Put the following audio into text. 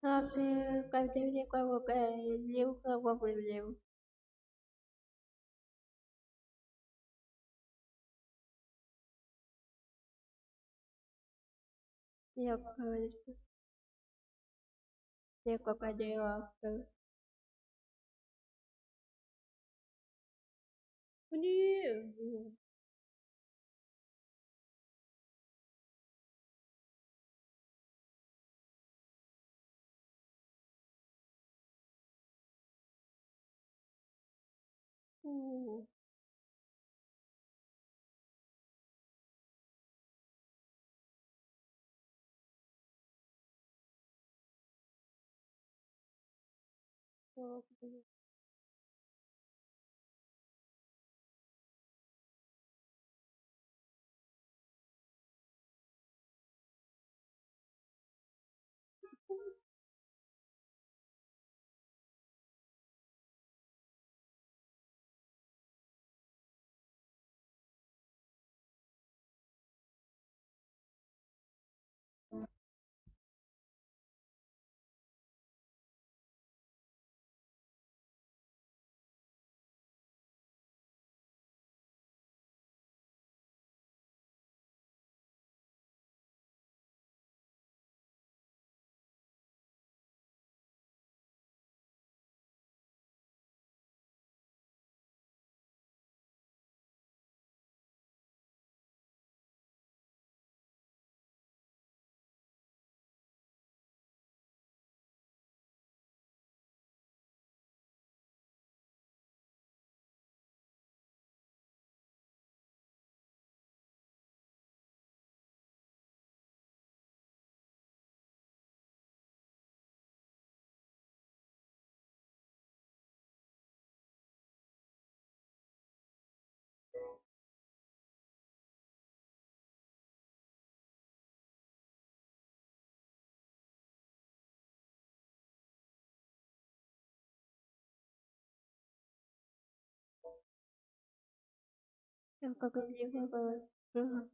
Sabe, quay đi, com a boca, é, eu com a boca eu. Eu quay eu com a eu. Bonito. Ooh. Okay. Королева